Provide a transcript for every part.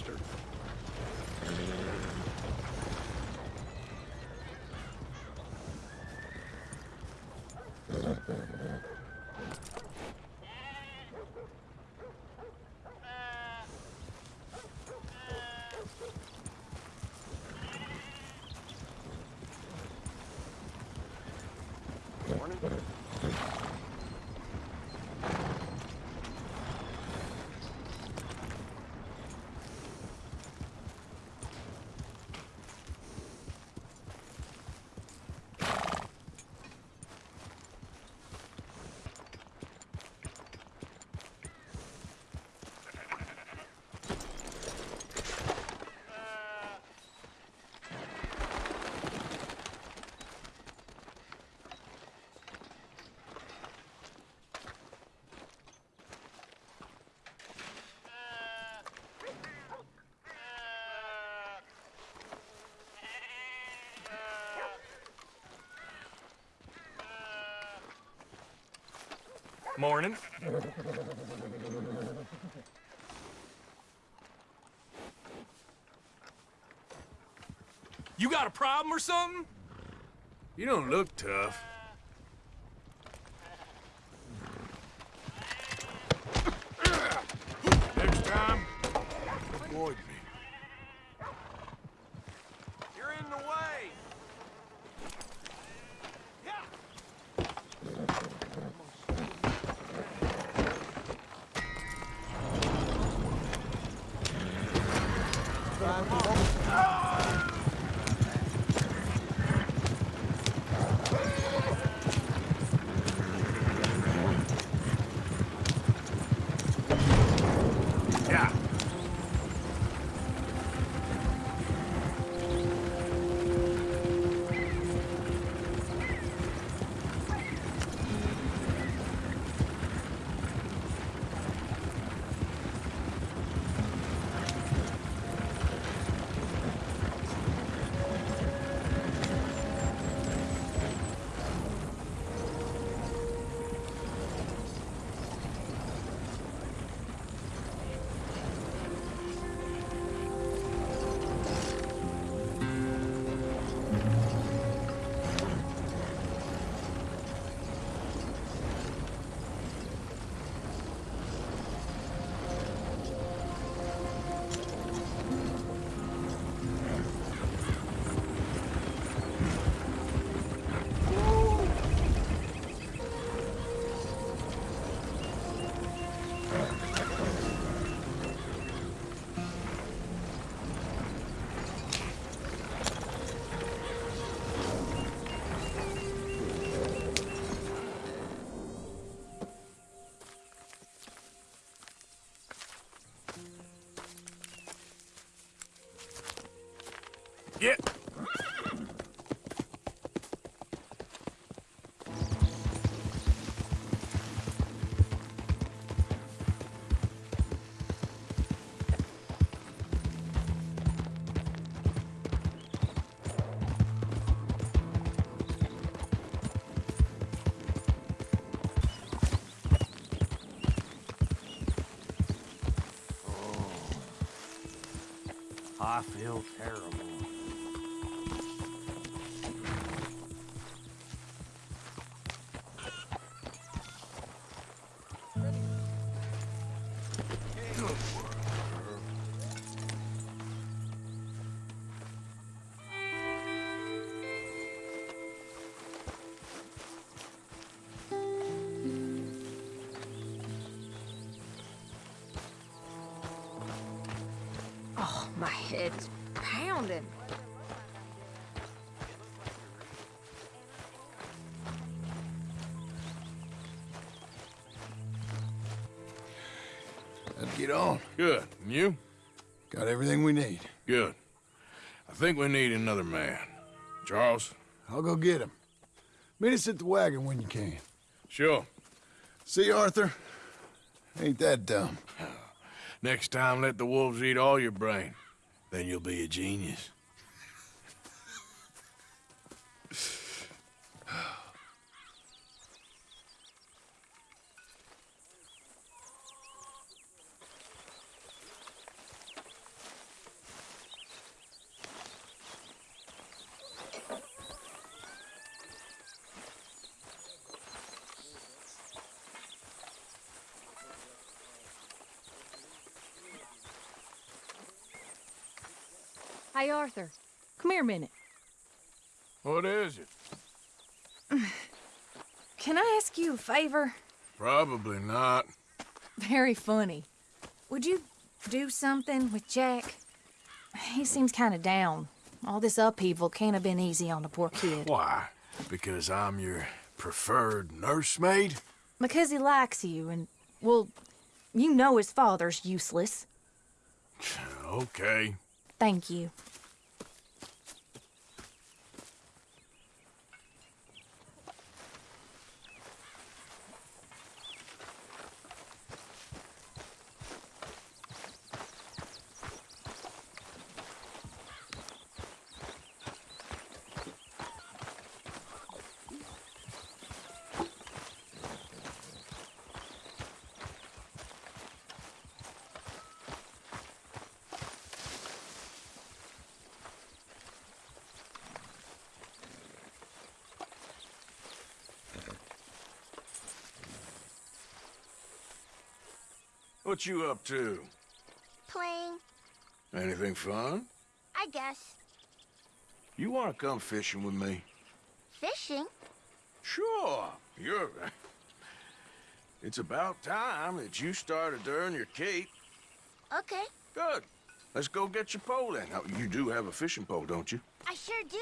Morning, mister. Morning. Morning. You got a problem or something? You don't look tough. I feel terrible. Get him. Meet us at the wagon when you can. Sure. See, Arthur? Ain't that dumb. Next time, let the wolves eat all your brain. Then you'll be a genius. Arthur. Come here a minute. What is it? Can I ask you a favor? Probably not. Very funny. Would you do something with Jack? He seems kind of down. All this upheaval can't have been easy on the poor kid. Why? Because I'm your preferred nursemaid? Because he likes you, and, well, you know his father's useless. Okay. Thank you. What you up to? Playing, Anything fun? I guess. You want to come fishing with me? Fishing? Sure. You're... It's about time that you started to earn your cape. Okay, Good. Let's go get your pole then. Now, you do have a fishing pole, don't you? I sure do.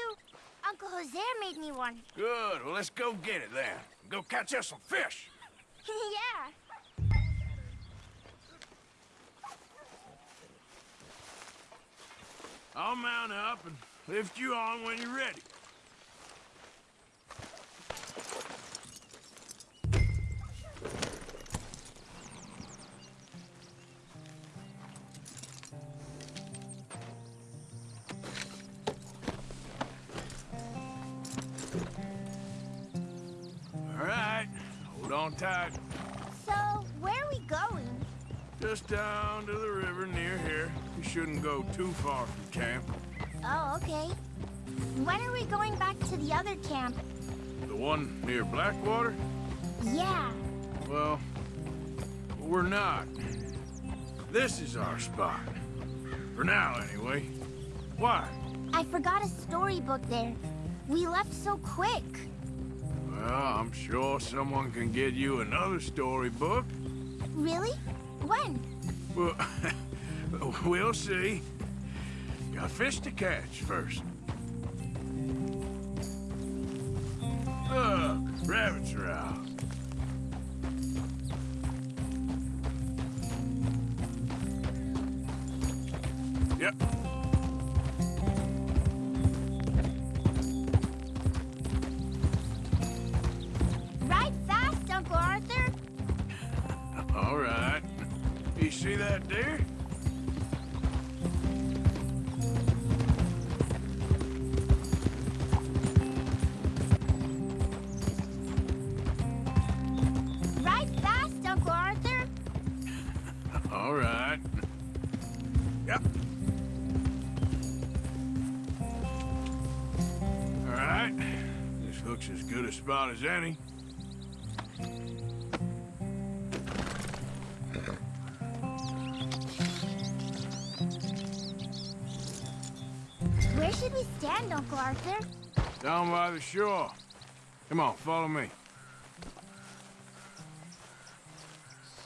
Uncle Hosea made me one. Good. Well, let's go get it then. Go catch us some fish. yeah. I'll mount up and lift you on when you're ready. All right, hold on tight. So, where are we going? Just down to the river near here. You shouldn't go too far camp. Oh, okay. When are we going back to the other camp? The one near Blackwater? Yeah. Well, we're not. This is our spot. For now, anyway. Why? I forgot a storybook there. We left so quick. Well, I'm sure someone can get you another storybook. Really? When? Well, we'll see. Got fish to catch first. All right. Yep. All right. This looks as good a spot as any. Where should we stand, Uncle Arthur? Down by the shore. Come on, follow me.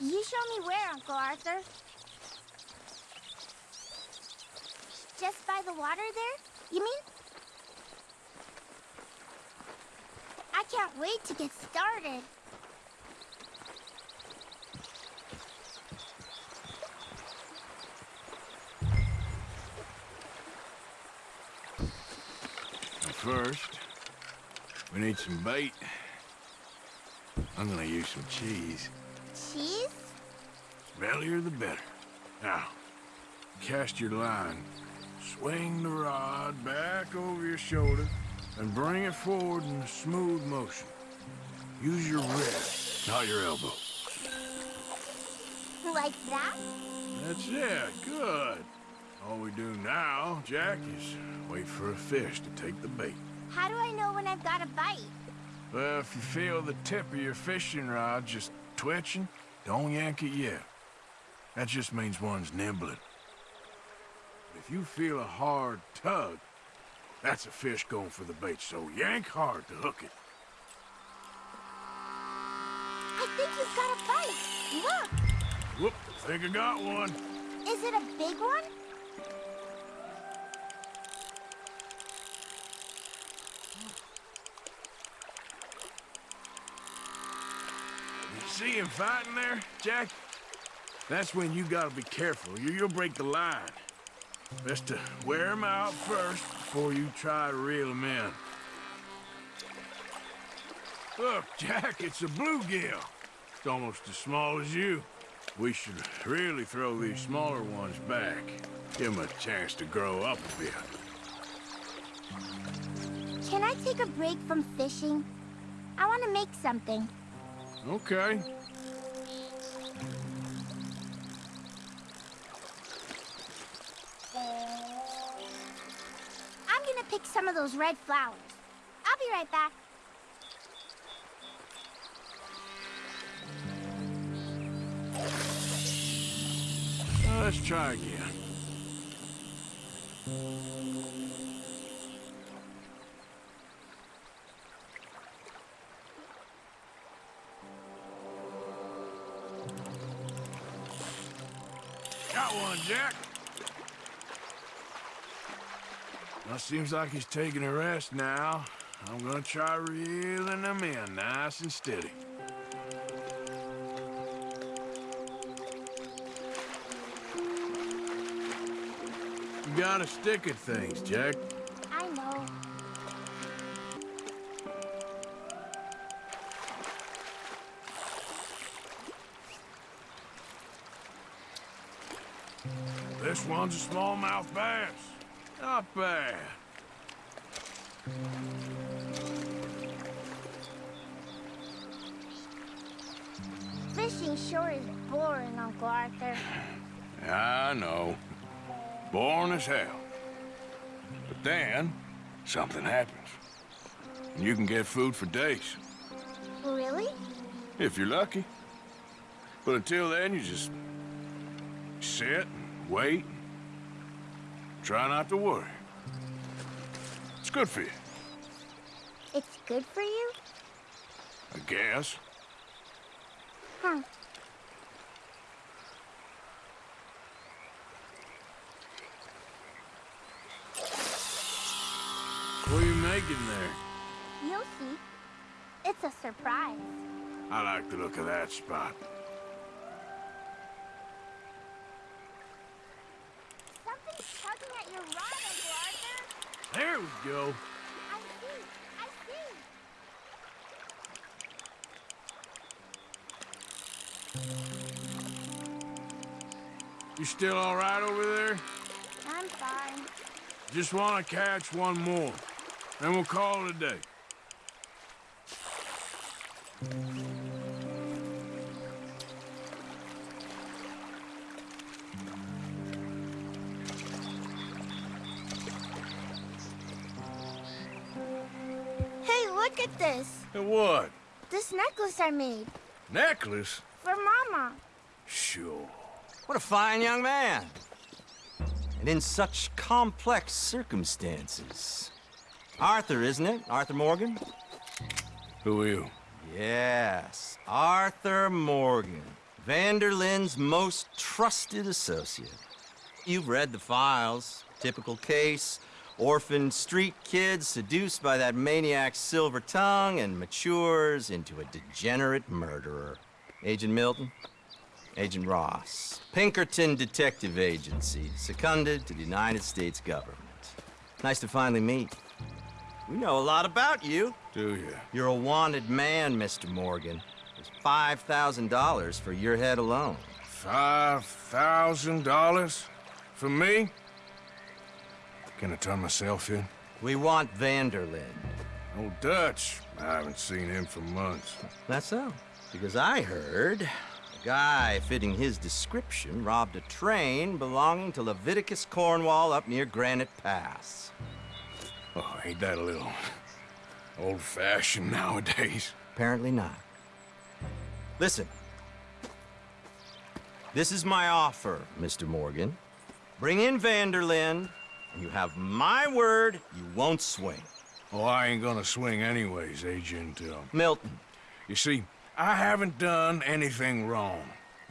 You show me where, Uncle Arthur. Just by the water there, you mean? I can't wait to get started. First, we need some bait. I'm gonna use some cheese. Cheese? Bellier the better. Now, cast your line. Swing the rod back over your shoulder and bring it forward in a smooth motion. Use your wrist, not your elbow. Like that? That's it. Good. All we do now, Jack, is wait for a fish to take the bait. How do I know when I've got a bite? Well, if you feel the tip of your fishing rod just twitching, don't yank it yet. That just means one's nibbling. If if you feel a hard tug, that's a fish going for the bait, so yank hard to hook it. I think you've got a bite. Look. Whoop, think I got one. Is it a big one? See him fighting there, Jack? That's when you gotta be careful. You, you'll break the line. Best to wear him out first before you try to reel him in. Look, Jack, it's a bluegill. It's almost as small as you. We should really throw these smaller ones back. Give them a chance to grow up a bit. Can I take a break from fishing? I want to make something. Okay. I'm gonna pick some of those red flowers. I'll be right back. Let's try again. Jack. Well, seems like he's taking a rest now. I'm gonna try reeling him in nice and steady. You gotta stick at things, Jack. A smallmouth bass. Not bad. Fishing sure is boring, Uncle Arthur. I know. Boring as hell. But then, something happens. And you can get food for days, Really? if you're lucky. But until then, you just sit and wait. Try not to worry. It's good for you, It's good for you? I guess. Huh. What are you making there? You'll see. It's a surprise. I like the look of that spot. Something's tugging at your rod, Uncle Arthur. There we go. I see. I see. You still all right over there? I'm fine. Just want to catch one more. Then we'll call it a day. Hey, this. And what? This necklace I made. Necklace? For Mama. Sure. What a fine young man. And in such complex circumstances. Arthur, isn't it? Arthur Morgan? Who are you? Yes, Arthur Morgan. van der Linde's most trusted associate. You've read the files. Typical case. Orphaned street kid seduced by that maniac's silver tongue and matures into a degenerate murderer. Agent Milton? Agent Ross. Pinkerton Detective Agency, seconded to the United States government. Nice to finally meet. We know a lot about you. Do you? You're a wanted man, Mr. Morgan. There's $5,000 for your head alone. Five thousand dollars? For me? Can I turn myself in? We want van der Linde. Old Dutch. I haven't seen him for months. That's so. Because I heard a guy fitting his description robbed a train belonging to Leviticus Cornwall up near Granite Pass. Oh, ain't that a little old-fashioned nowadays? Apparently not. Listen. This is my offer, Mr. Morgan. Bring in van der Linde, and you have my word you won't swing. Oh, I ain't gonna swing anyways, Agent, uh, Milton, You see, I haven't done anything wrong,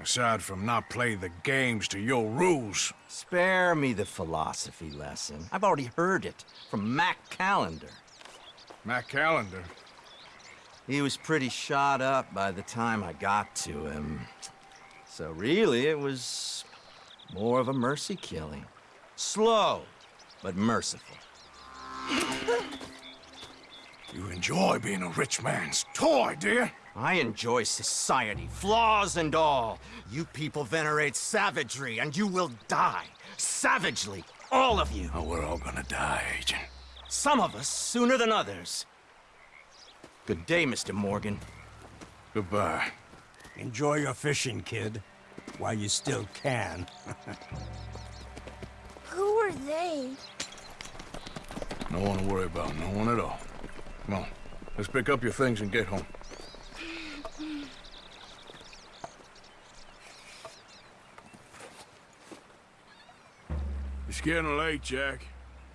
aside from not play the games to your rules. spare me the philosophy lesson. I've already heard it from Mac Callender. Mac Callender, He was pretty shot up by the time I got to him. So really, it was more of a mercy killing. Slow, but merciful. you enjoy being a rich man's toy, do you? I enjoy society, flaws and all. You people venerate savagery, and you will die. Savagely, all of you. Oh, we're all gonna die, Agent. Some of us sooner than others. Good day, Mr. Morgan. Goodbye. Enjoy your fishing, kid, while you still can. Who are they? No one to worry about, no one at all. Come on, let's pick up your things and get home. It's getting late, Jack.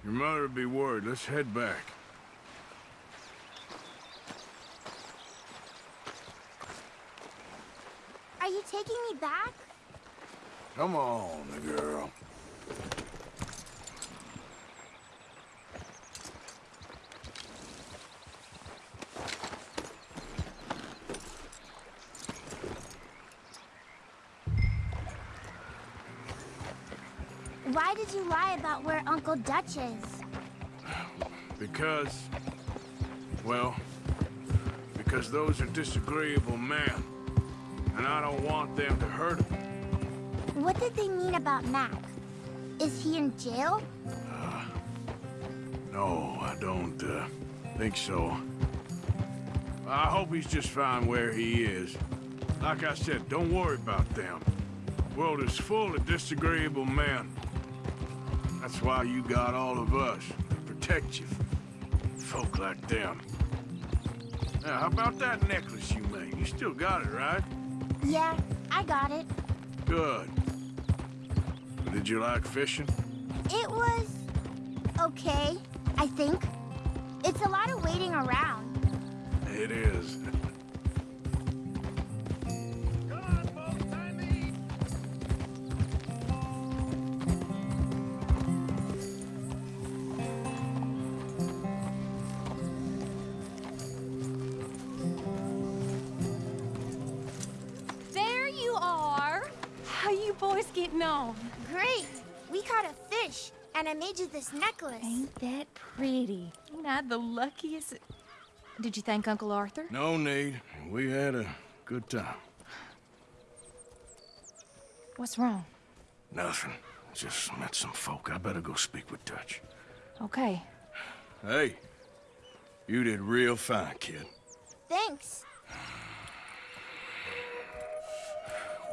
Your mother would be worried. Let's head back. Are you taking me back? Come on, girl. Why did you lie about where Uncle Dutch is? Because, well, because those are disagreeable men, and I don't want them to hurt him. What did they mean about Mac? Is he in jail? No, I don't uh, think so. I hope he's just fine where he is. Like I said, don't worry about them. The world is full of disagreeable men. That's why you got all of us to protect you from folk like them. Now, how about that necklace you made? You still got it, right? Yeah, I got it. Good. Did you like fishing? It was okay, I think. It's a lot of waiting around. It is. This necklace. Ain't that pretty? Ain't I the luckiest? Did you thank Uncle Arthur? No need. We had a good time. What's wrong? Nothing. Just met some folk. I better go speak with Dutch. Okay. Hey, you did real fine, kid. Thanks.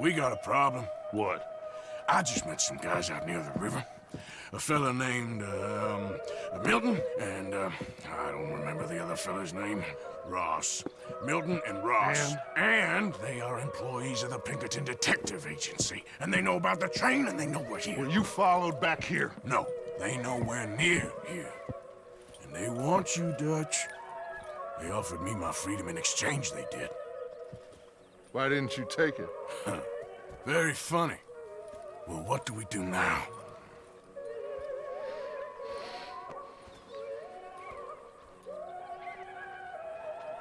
We got a problem. What? I just met some guys out near the river. A fella named, um, Milton, and, uh, I don't remember the other fella's name. Ross. Milton and Ross. And? they are employees of the Pinkerton Detective Agency. And they know about the train, and they know we're here. Were you followed back here? No, they know we're near here. And they want you, Dutch. They offered me my freedom in exchange, they did. Why didn't you take it? Very funny. Well, what do we do now?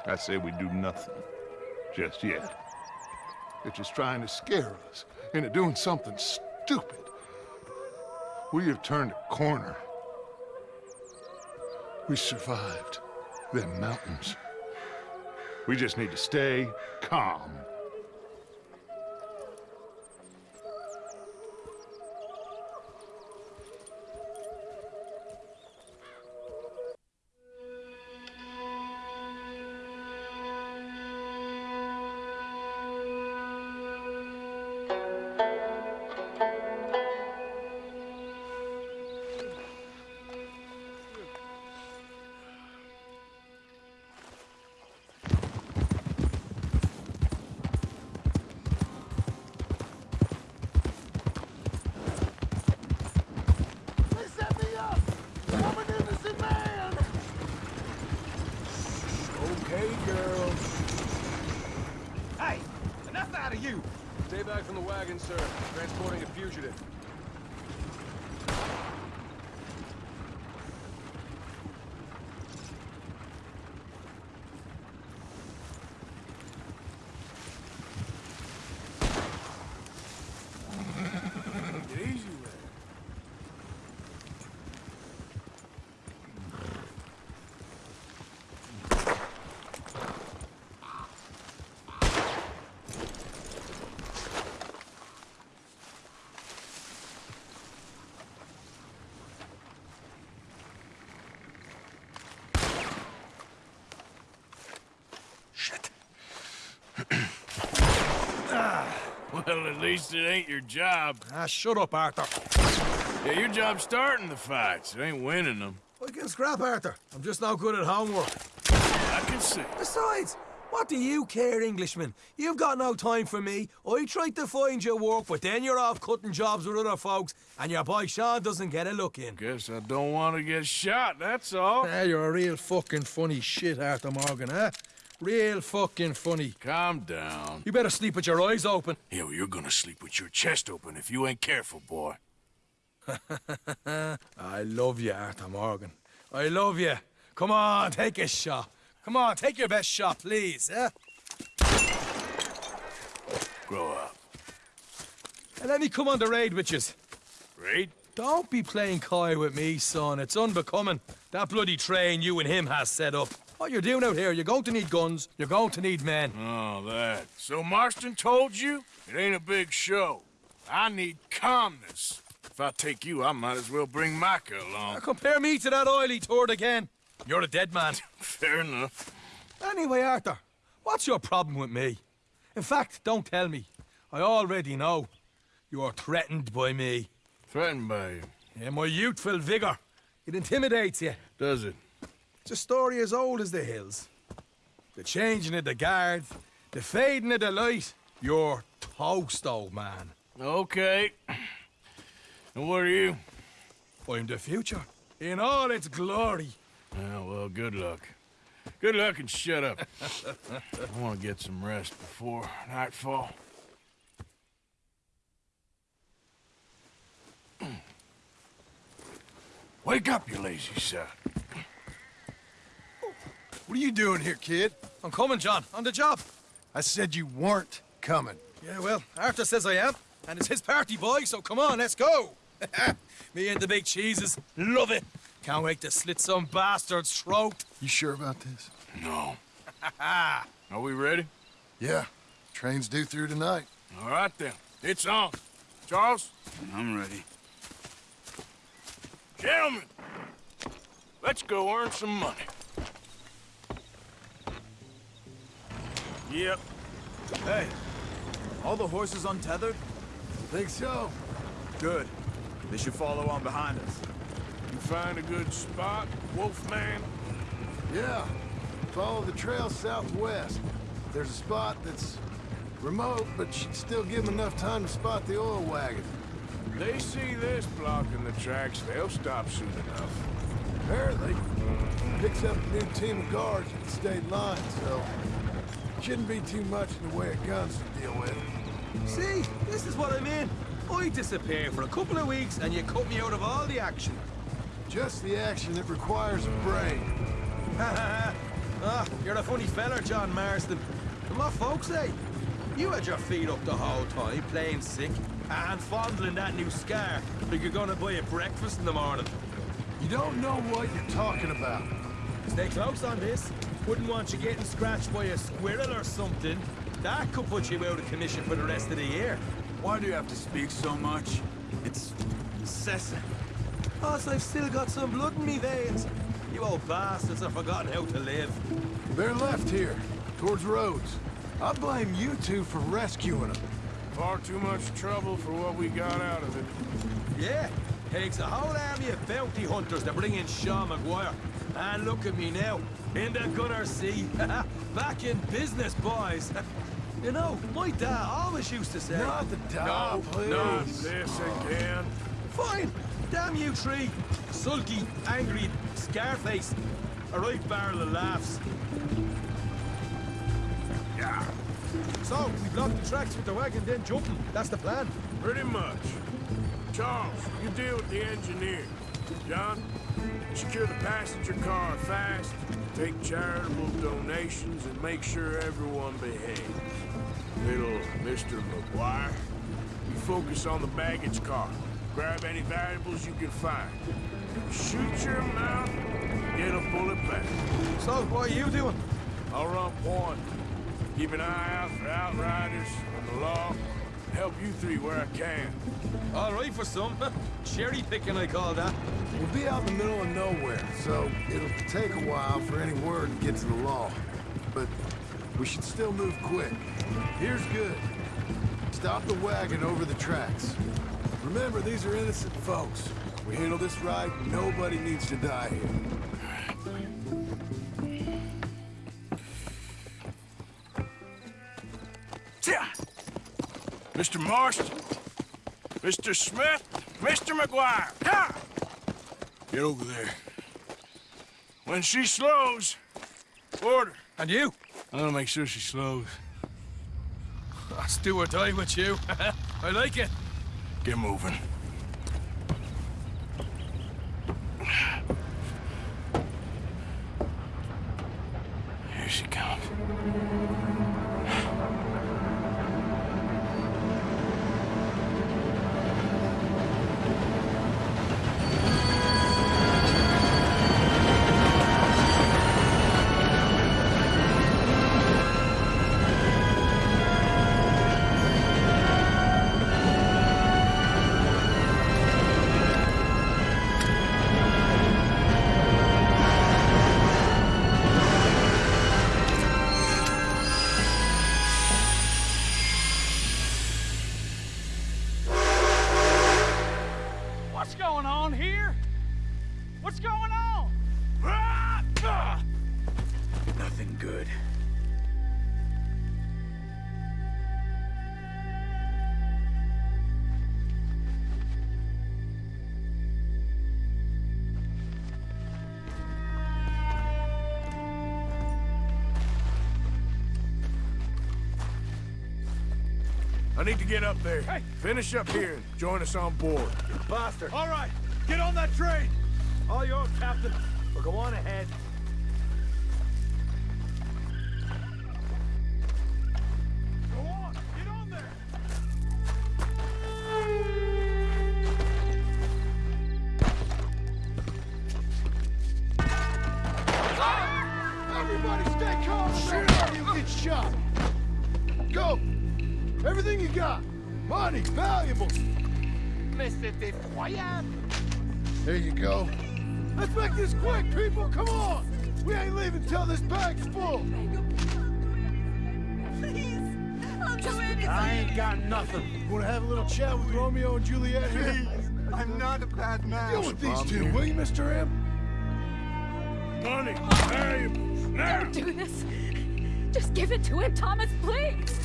I say we do nothing. Just yet. They're just trying to scare us into doing something stupid. We have turned a corner. We survived them mountains. We just need to stay calm. Well, at least it ain't your job. Ah, shut up, Arthur. Yeah, your job's starting the fights. It ain't winning them. I can scrap, Arthur. I'm just not good at homework. I can see. Besides, what do you care, Englishman? You've got no time for me. I tried to find you work, but then you're off cutting jobs with other folks, and your boy Sean doesn't get a look in. Guess I don't want to get shot, that's all. Ah, you're a real fucking funny shit, Arthur Morgan, huh? Real fucking funny. Calm down. You better sleep with your eyes open. Yeah, well, you're gonna sleep with your chest open if you ain't careful, boy. I love you, Arthur Morgan. I love you. Come on, take a shot. Come on, take your best shot, please, eh? Grow up. And let me come on the raid with yous. Raid? Don't be playing coy with me, son. It's unbecoming. That bloody train you and him has set up. What you're doing out here, you're going to need guns, you're going to need men. Oh, that. So Marston told you? It ain't a big show. I need calmness. If I take you, I might as well bring Micah along. Now compare me to that oily turd again. You're a dead man. Fair enough. Anyway, Arthur, what's your problem with me? In fact, don't tell me. I already know. You're threatened by me. Threatened by you. Yeah, my youthful vigor. It intimidates you. Does it? It's a story as old as the hills. The changing of the guard, the fading of the light. You're toast, old man. Okay. And what are you? I'm the future. In all its glory. Oh, well, good luck. Good luck and shut up. I want to get some rest before nightfall. Wake up, you lazy son. What are you doing here, kid? I'm coming, John. On the job. I said you weren't coming. Yeah, well, Arthur says I am. And it's his party, boy, so come on, let's go. Me and the big cheeses. Love it. Can't wait to slit some bastard's throat. You sure about this? No. Are we ready? Yeah. Train's due through tonight. All right, then. It's on. Charles? I'm ready. Gentlemen, let's go earn some money. Yep. Hey, all the horses untethered? Think so? Good. They should follow on behind us. You find a good spot, Wolfman? Yeah. Follow the trail southwest. There's a spot that's remote, but should still give them enough time to spot the oil wagon. They see this blocking the tracks, they'll stop soon enough. Apparently, picks up a new team of guards at the state line, so shouldn't be too much in the way of guns to deal with. See, this is what I mean. I disappear for a couple of weeks and you cut me out of all the action. Just the action that requires a brain. Ha Ah, you're a funny feller, John Marston. And what folks say? You had your feet up the whole time, playing sick, and fondling that new scar like you're gonna buy a breakfast in the morning. You don't know what you're talking about. Stay close on this. Wouldn't want you getting scratched by a squirrel or something. That could put you out of commission for the rest of the year. Why do you have to speak so much? It's incessant. Plus, I've still got some blood in me veins. You old bastards have forgotten how to live. They're left here, towards Rhodes. I blame you two for rescuing them. Far too much trouble for what we got out of it. Yeah, takes a whole army of bounty hunters to bring in Sean MacGuire. And look at me now, in the gunner sea. Back in business, boys. you know, my dad always used to say... Not the dog, please. Not this again. Fine. Damn you three. Sulky, angry, scarface. A right barrel of laughs. Yeah. So, we block the tracks with the wagon, then jump 'em. That's the plan. Pretty much. Charles, you deal with the engineer. John, secure the passenger car fast, take charitable donations, and make sure everyone behaves. Little Mr. MacGuire, you focus on the baggage car. Grab any valuables you can find. Shoot your mouth, get a bullet back. So, what are you doing? I'll run point. Keep an eye out for outriders and the law. Help you three where I can. All right for some. Cherry picking, I call that. We'll be out in the middle of nowhere, so it'll take a while for any word to get to the law. But we should still move quick. Here's good. Stop the wagon over the tracks. Remember, these are innocent folks. We handle this right, nobody needs to die here. Mr. Marston, Mr. Smith, Mr. MacGuire, ha! Get over there. When she slows, order. And you? I'm gonna make sure she slows. Let's do or die with you. I like it. Get moving. Need to get up there. Finish up here and join us on board. Bastard. All right, get on that train. All yours, Captain. But go on ahead. We ain't leaving till this bag's full! I ain't got nothing. Wanna have a little chat with Romeo and Juliet here? I'm not a bad man. Deal with these two, will you, Mr. M? Money, valuables, now! Don't do this. Just give it to him, Thomas, please.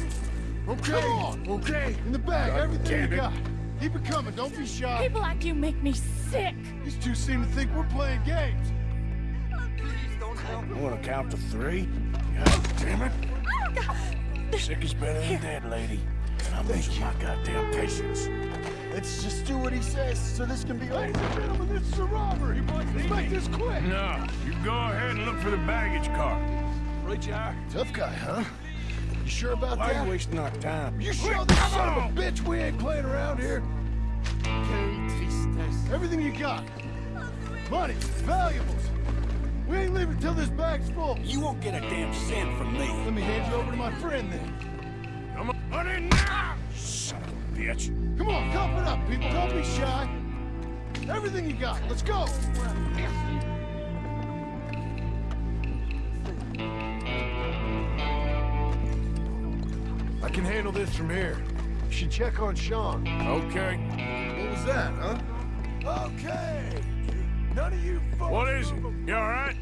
Okay. Come on, okay? In the bag, God everything you got. Keep it coming, don't be shy. People like you make me sick. These two seem to think we're playing games. Please don't help I want to count to three. God damn it. God. Sick is better than dead, lady. And I'm losing my goddamn patience. Let's just do what he says so this can be Ladies and gentlemen, this is a robbery. Let's make this quick. No, you go ahead and look for the baggage car. Right you are. Tough guy, huh? You sure about Why are that? you wasting our time? You sure this son of a bitch we ain't playing around here? Everything you got. Money, valuables. We ain't leaving till this bag's full. You won't get a damn cent from me. Let me hand you over to my friend then. Come on, money now! Son of a bitch. Come on, cup it up, people. Don't be shy. Everything you got. Let's go. I can handle this from here. You should check on Sean. Okay. What was that, huh? Okay. None of you folks... What is it? You all right?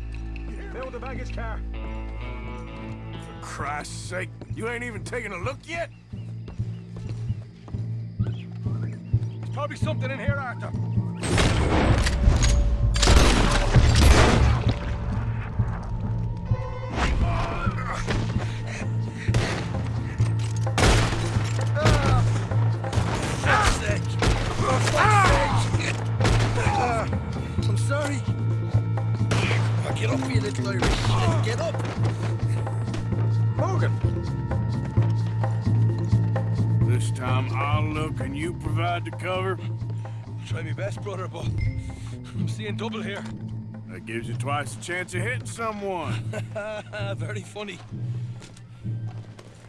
Fill the baggage car. For Christ's sake, you ain't even taking a look yet? There's probably something in here, Arthur. Style. Get up! Morgan! This time I'll look and you provide the cover. I'll Try my best, brother, but I'm seeing double here. That gives you twice the chance of hitting someone. Very funny.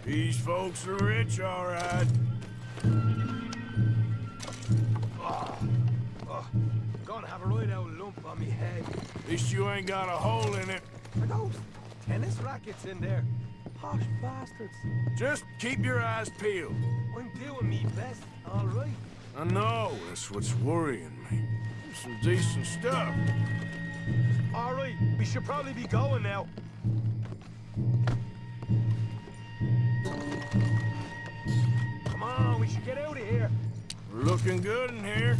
These folks are rich, all right. Oh, gonna have a right old lump on me head. At least you ain't got a hole in it. Are those tennis rackets in there? Posh bastards. Just keep your eyes peeled. I'm doing me best, all right. I know, that's what's worrying me. Some decent stuff. All right, we should probably be going now. Come on, we should get out of here. We're looking good in here.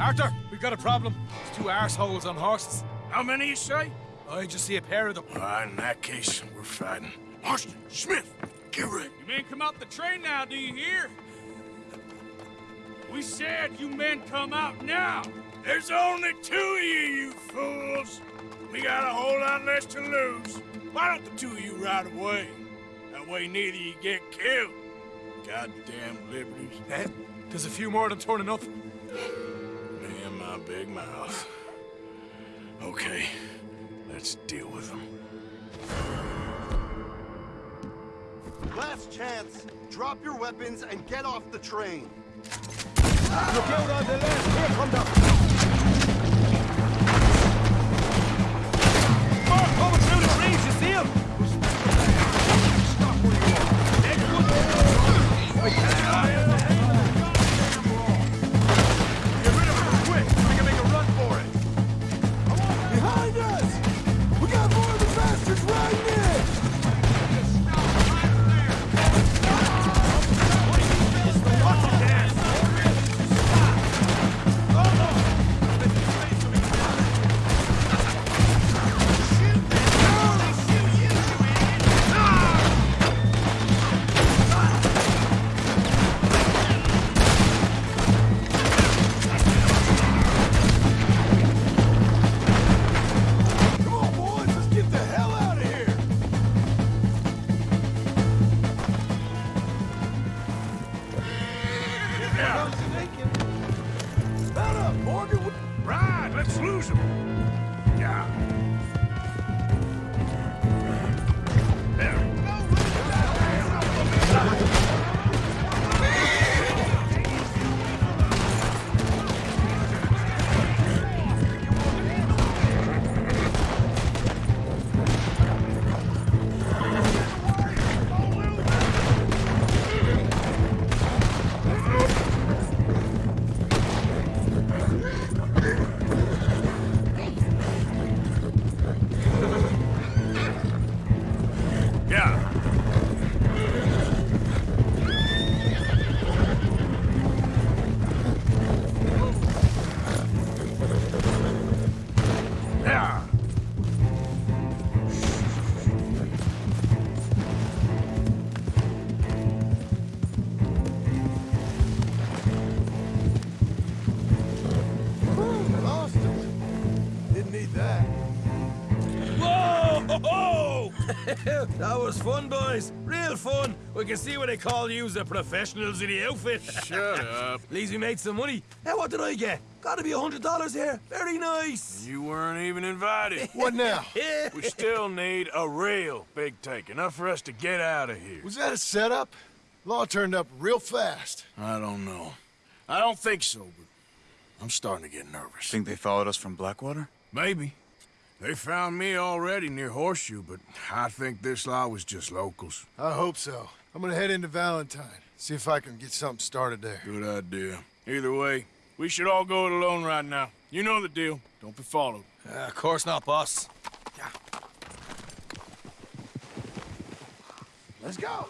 Arthur, we got a problem. There's two arseholes on horses. How many you say? I just see a pair of them. All right, in that case, we're fighting. Marston, Smith, get ready. You men come out the train now, do you hear? We said you men come out now. There's only two of you, you fools. We got a whole lot less to lose. Why don't the two of you ride away? That way neither of you get killed. Goddamn liberties. Eh? There's a few more than turning up. Me and my big mouth. Okay, let's deal with them. Last chance. Drop your weapons and get off the train. Look out on the left. Here come the... Them. Yeah. We can see what they call you the professionals in the outfit. Shut up. At least we made some money. Now, what did I get? Gotta be a hundred dollars here. Very nice. You weren't even invited. What now? We still need a real big take, enough for us to get out of here. Was that a setup? Law turned up real fast. I don't know. I don't think so, but I'm starting to get nervous. Think they followed us from Blackwater? Maybe. They found me already near Horseshoe, but I think this lot was just locals. I hope so. I'm gonna head into Valentine, see if I can get something started there. Good idea. Either way, we should all go it alone right now. You know the deal. Don't be followed. Uh, of course not, boss. Yeah. Let's go!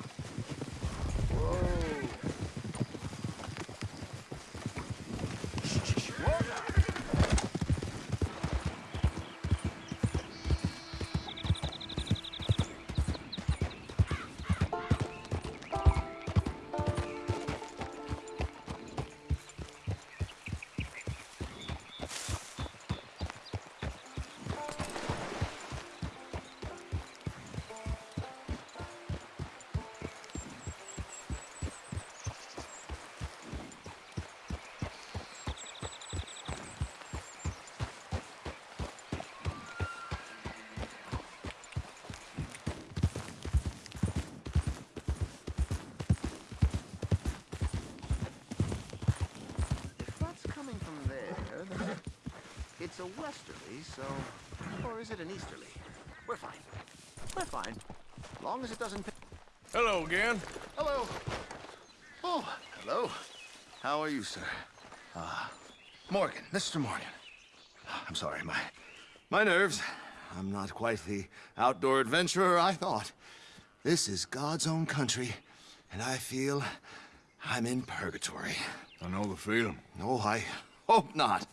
A westerly, so... Or is it an easterly? We're fine. We're fine. Long as it doesn't... Hello again. Hello. Oh, hello. How are you, sir? Ah, Morgan, Mr. Morgan. I'm sorry, my... My nerves. I'm not quite the outdoor adventurer I thought. This is God's own country, and I feel I'm in purgatory. I know the feeling. No, I hope not.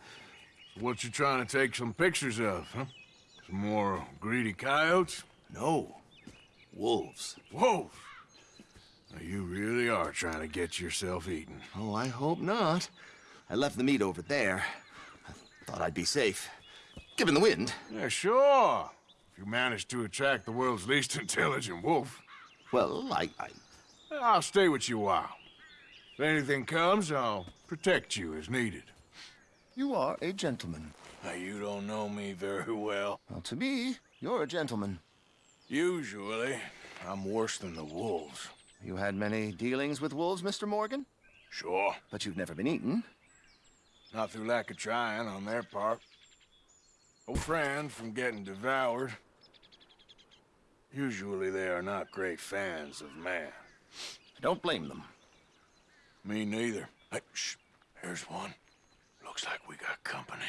What you trying to take some pictures of, huh? Some more greedy coyotes? No. Wolves. Wolves? Now, you really are trying to get yourself eaten. Oh, I hope not. I left the meat over there. I thought I'd be safe. Given the wind. Yeah, sure. If you manage to attract the world's least intelligent wolf. Well, I... I... I'll stay with you a while. If anything comes, I'll protect you as needed. You are a gentleman. Now, you don't know me very well. Well, to me, you're a gentleman. Usually, I'm worse than the wolves. You had many dealings with wolves, Mr. Morgan? Sure. But you've never been eaten. Not through lack of trying on their part. No friend from getting devoured. Usually they are not great fans of man. I don't blame them. Me neither. Hey, shh. Here's one. Looks like we got company.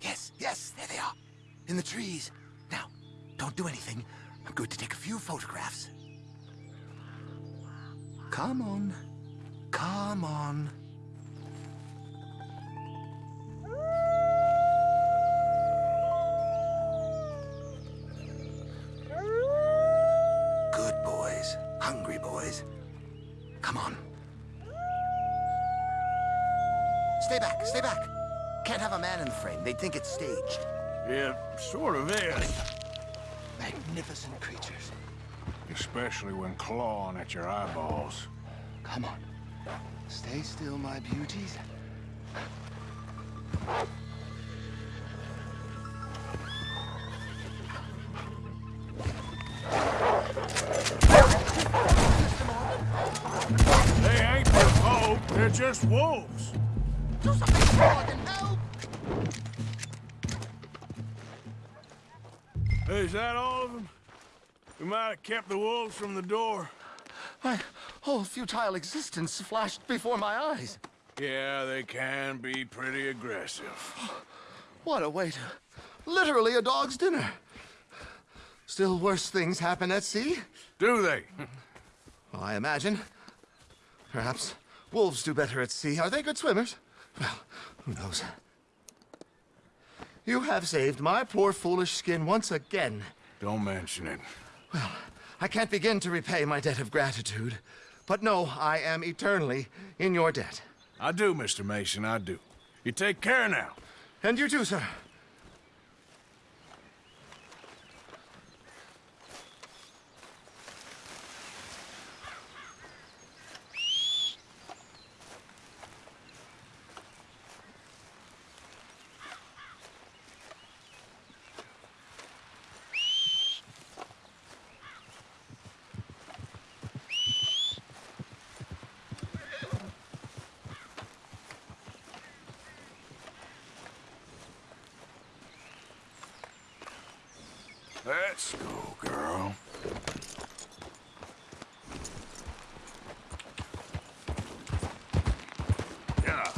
Yes, yes, there they are. In the trees. Now, don't do anything. I'm going to take a few photographs. Come on. Come on. Good boys. Hungry boys. Come on. Stay back, stay back. Can't have a man in the frame. They'd think it's staged. Yeah, sort of is. Magnificent creatures. Especially when clawing at your eyeballs. Come on. Stay still, my beauties. They ain't provoked, they're just wolves. Do something, Morgan, help! Hey, is that all of them? We might have kept the wolves from the door. My whole futile existence flashed before my eyes. Yeah, they can be pretty aggressive. What a way to... Literally a dog's dinner. Still worse things happen at sea? Do they? Well, I imagine. Perhaps wolves do better at sea. Are they good swimmers? Well, who knows? You have saved my poor foolish skin once again. Don't mention it. Well, I can't begin to repay my debt of gratitude. But no, I am eternally in your debt. I do, Mr. Mason, I do. You take care now. And you too, sir. Let's go, girl. Yeah.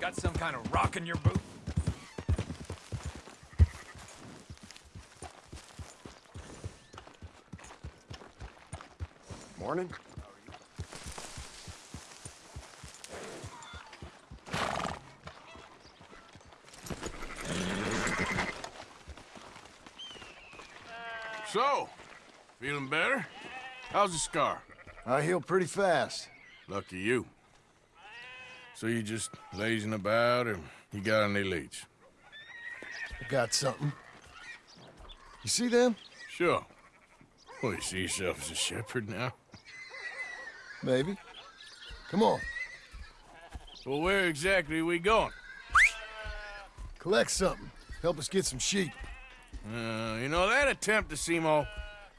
Got some kind rock in your boot? Morning. So, feeling better? How's the scar? I heal pretty fast. Lucky you. So you just lazing about, or you got any leads? I got something. You see them? Sure. Well, you see yourself as a shepherd now? Maybe. Come on. Well, where exactly are we going? Collect something. Help us get some sheep. Uh, you know, that attempt to seem all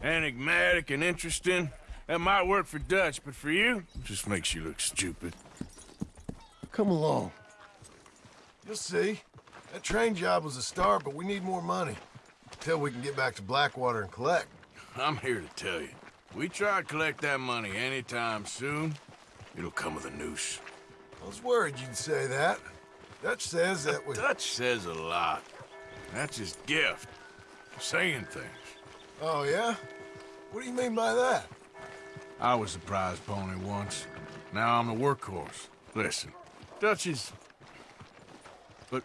enigmatic and interesting, that might work for Dutch, but for you, it just makes you look stupid. Come along. You'll see. That train job was a start, but we need more money. Until we can get back to Blackwater and collect. I'm here to tell you. We try to collect that money anytime soon, it'll come with a noose. I was worried you'd say that. Dutch says that we... Dutch says a lot. That's his gift. Saying things. Oh, yeah? What do you mean by that? I was the prize pony once. Now I'm the workhorse. Listen, Dutch is... But...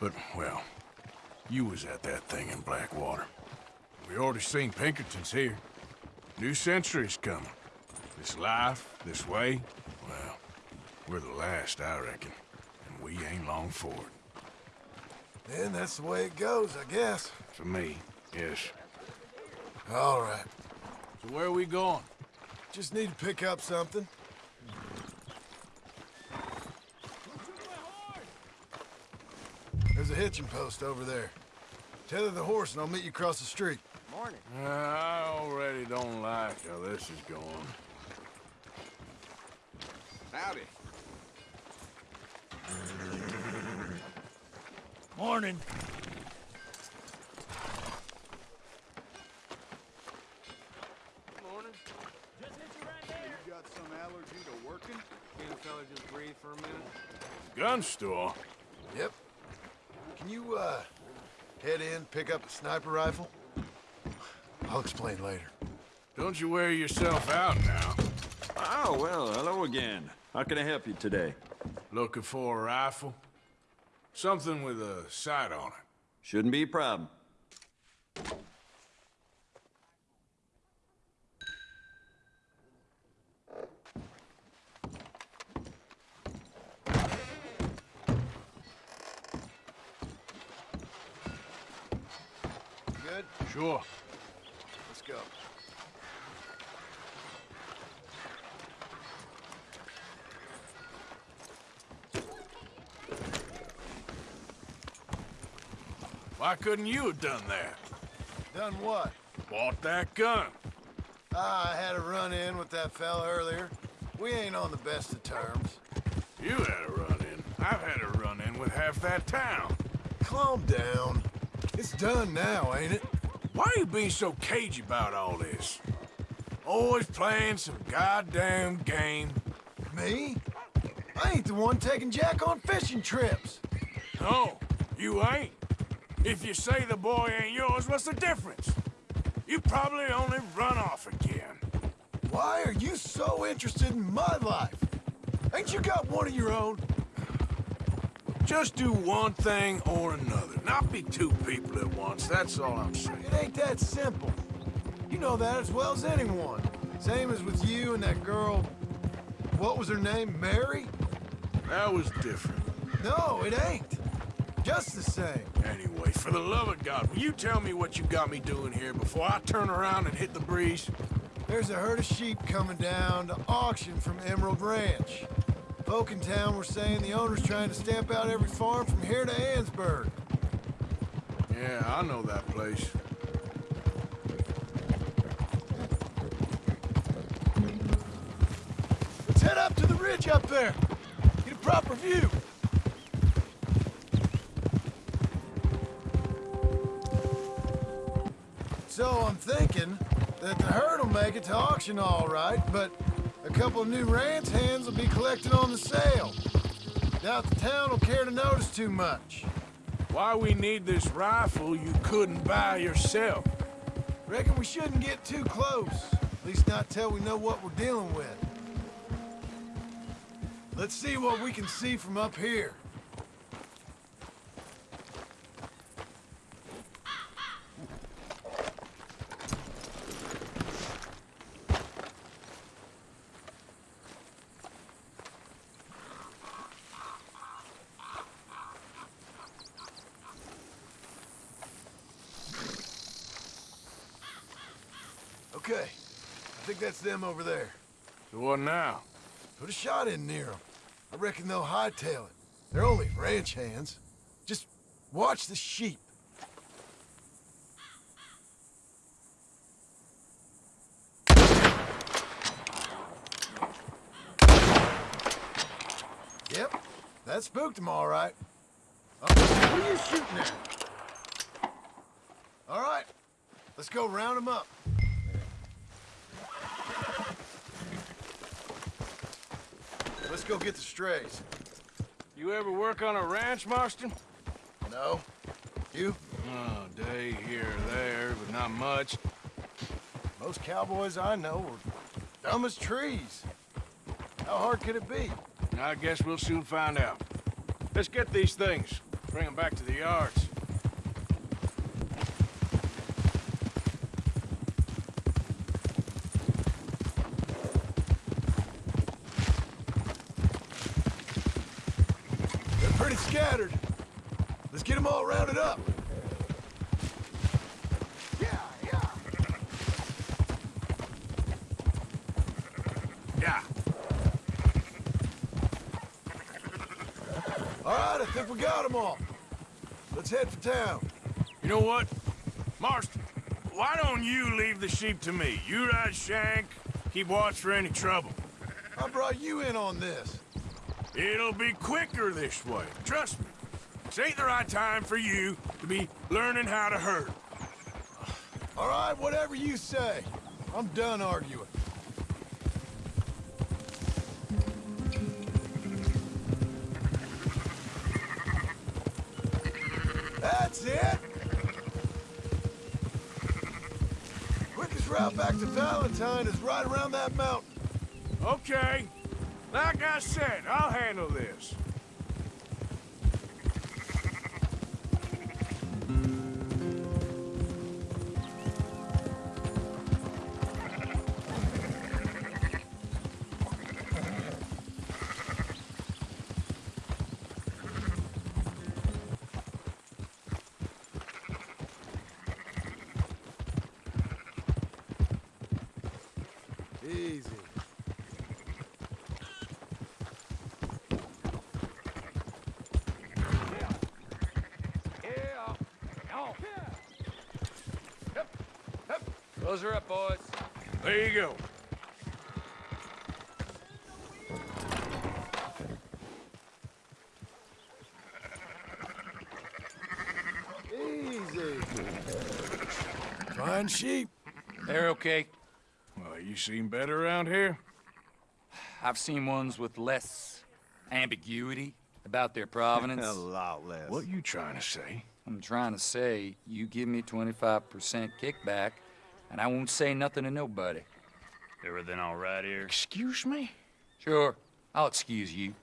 But, well, you was at that thing in Blackwater. We already seen Pinkertons here. New century's coming. This life, this way, well, we're the last, I reckon. And we ain't long for it. Then that's the way it goes, I guess. For me, yes. All right. So where are we going? Just need to pick up something. There's a hitching post over there. Tether the horse and I'll meet you across the street. Morning. Uh, I already don't like how this is going. Howdy. Morning. Morning. You got some allergy to working? Can a fella just breathe for a minute? Gun store? Yep. Can you, uh, head in, pick up a sniper rifle? I'll explain later. Don't you wear yourself out now. Oh, well, hello again. How can I help you today? Looking for a rifle? Something with a sight on it. Shouldn't be a problem. Good? Sure. Let's go. Why couldn't you have done that? Done what? Bought that gun. Ah, I had a run-in with that fella earlier. We ain't on the best of terms. You had a run-in. I've had a run-in with half that town. Calm down. It's done now, ain't it? Why are you being so cagey about all this? Always playing some goddamn game. Me? I ain't the one taking Jack on fishing trips. No, you ain't. If you say the boy ain't yours, what's the difference? You probably only run off again. Why are you so interested in my life? Ain't you got one of your own? Just do one thing or another. Not be two people at once, that's all I'm saying. It ain't that simple. You know that as well as anyone. Same as with you and that girl... What was her name? Mary? That was different. No, it ain't. Just the same. Anyway, for the love of God, will you tell me what you got me doing here before I turn around and hit the breeze? There's a herd of sheep coming down to auction from Emerald Ranch. Folk in town were saying the owner's trying to stamp out every farm from here to Annesburg. Yeah, I know that place. Let's head up to the ridge up there. Get a proper view. So I'm thinking that the herd will make it to auction all right, but couple of new ranch hands will be collected on the sale. Doubt the town will care to notice too much. Why we need this rifle you couldn't buy yourself? Reckon we shouldn't get too close. At least not till we know what we're dealing with. Let's see what we can see from up here. Okay. I think that's them over there. So what now? Put a shot in near them. I reckon they'll hightail it. They're only ranch hands. Just watch the sheep. Yep, that spooked them all right. Oh, what are you shooting at? All right, let's go round them up. Let's go get the strays. You ever work on a ranch, Marston? No. You? Oh, day here or there, but not much. Most cowboys I know are dumb as trees. How hard could it be? I guess we'll soon find out. Let's get these things. Bring them back to the yards. They're pretty scattered. Let's get them all rounded up. Yeah. All right, I think we got them all. Let's head for town. You know what? Marston, why don't you leave the sheep to me? You ride Shank, keep watch for any trouble. I brought you in on this. It'll be quicker this way, trust me. This ain't the right time for you to be learning how to herd. All right, whatever you say. I'm done arguing. Route back to Valentine is right around that mountain. Okay. Like I said, I'll handle this. Close her up, boys. There you go. Easy. Fine sheep. They're okay. Well, you seen better around here? I've seen ones with less ambiguity about their provenance. A lot less. What you trying to say? I'm trying to say, you give me 25% kickback, and I won't say nothing to nobody. Everything all right here? Excuse me? Sure, I'll excuse you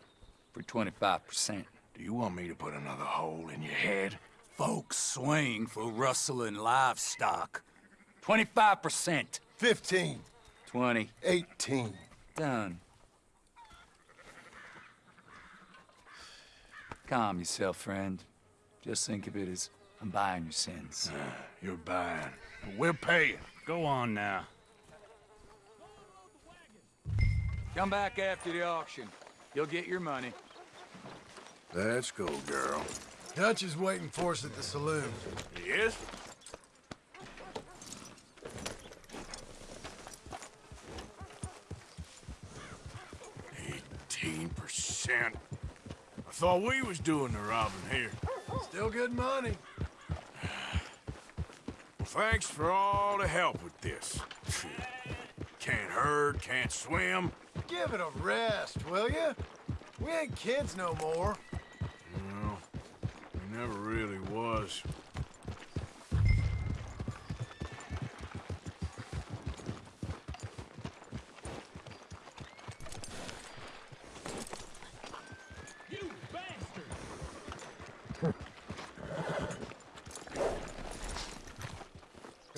for 25%. Do you want me to put another hole in your head? Folks swing for rustling livestock. 25%. 15. 20. 18. Done. Calm yourself, friend. Just think of it as I'm buying your sins. Ah, you're buying. We're paying. Go on now. Come back after the auction. You'll get your money. Let's go, girl. Dutch is waiting for us at the saloon. Yes? Eighteen percent. I thought we was doing the robbing here. Still good money. Thanks for all the help with this. Can't herd, can't swim. Give it a rest, will you? We ain't kids no more. No, we never really was.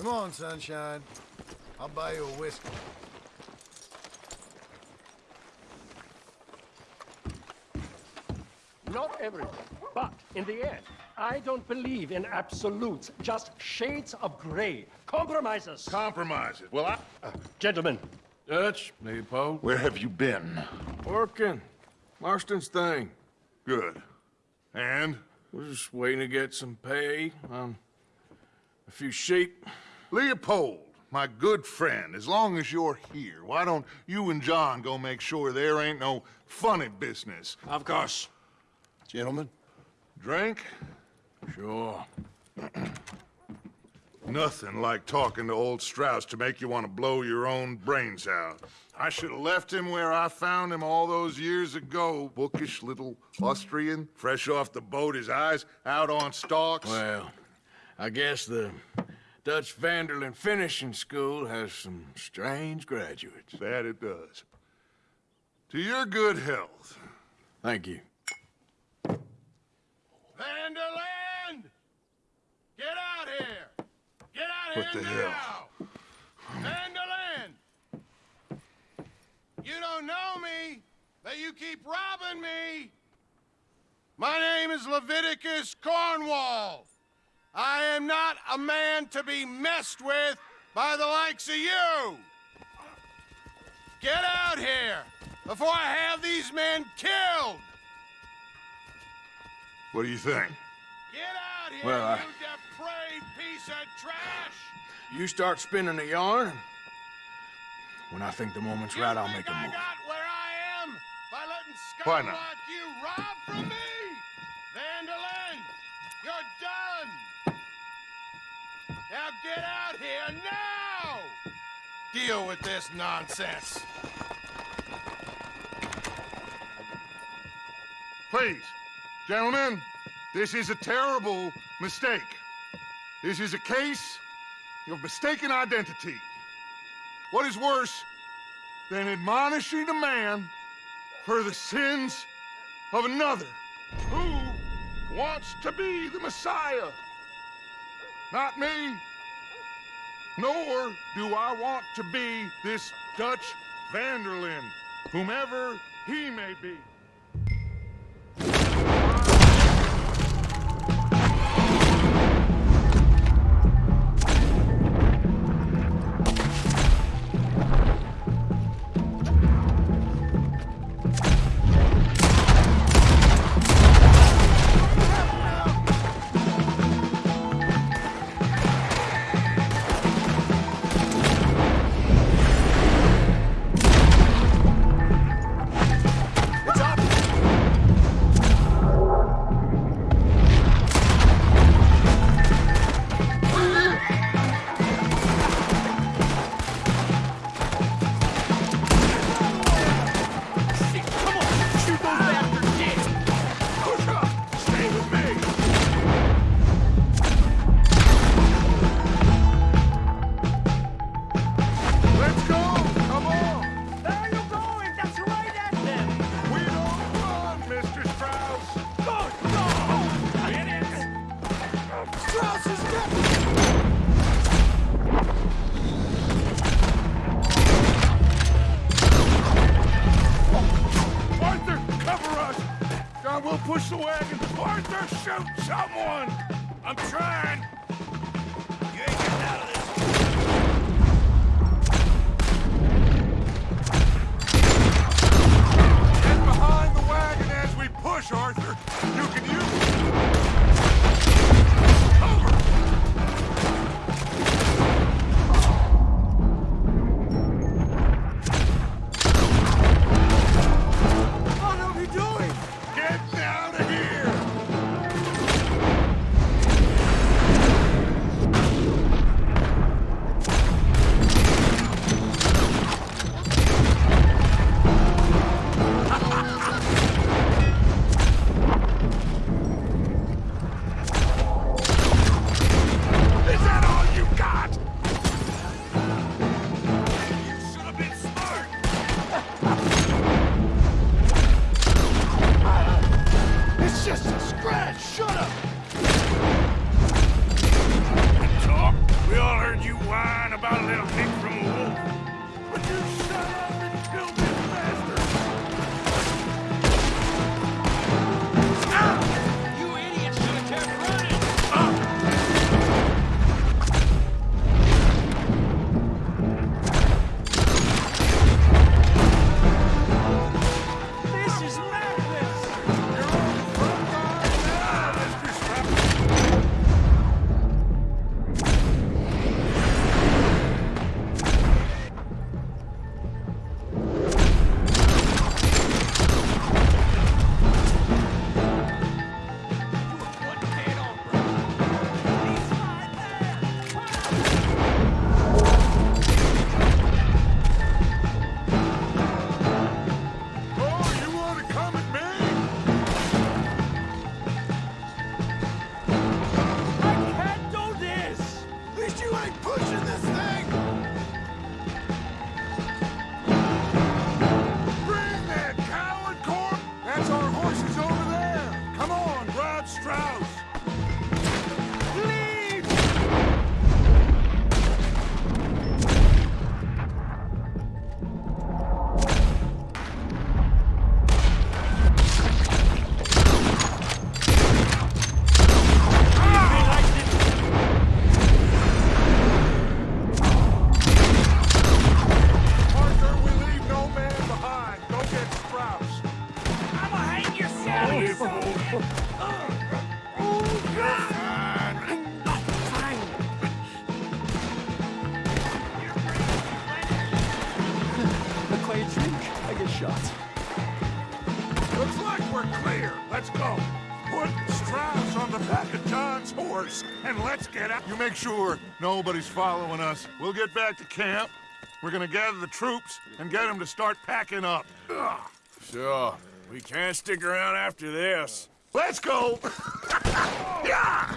Come on, sunshine. I'll buy you a whiskey. Not everything, but in the end, I don't believe in absolutes, just shades of gray. Compromises. Compromises. Well, I... Uh, gentlemen. Dutch, Leopold. Where have you been? Working. Marston's thing. Good. And? We're just waiting to get some pay on a few sheep. Leopold, my good friend, as long as you're here, why don't you and John go make sure there ain't no funny business? Of course. Gentlemen? Drink? Sure. Nothing like talking to old Strauss to make you want to blow your own brains out. I should have left him where I found him all those years ago. Bookish little Austrian, fresh off the boat, his eyes out on stalks. Well, I guess the Dutch van der Linde Finishing School has some strange graduates. That it does. To your good health. Thank you. van der Linde! Get out here! Get out What here the now! hell? van der Linde! You don't know me, but you keep robbing me! My name is Leviticus Cornwall. I am not a man to be messed with by the likes of you! Get out here before I have these men killed! What do you think? Get out here, Well, I- you depraved piece of trash! You start spinning the yarn, when I think the moment's right, I'll make a I move. got where I am by letting Why not? you rob from me! van der Linde, you're done! Now get out here now! Deal with this nonsense. Please, gentlemen, this is a terrible mistake. This is a case of mistaken identity. What is worse than admonishing a man for the sins of another who wants to be the Messiah? Not me. Nor do I want to be this Dutch van der Linde, whomever he may be. Make sure nobody's following us. We'll get back to camp. We're gonna gather the troops and get them to start packing up. Ugh. Sure. We can't stick around after this. Let's go! yeah!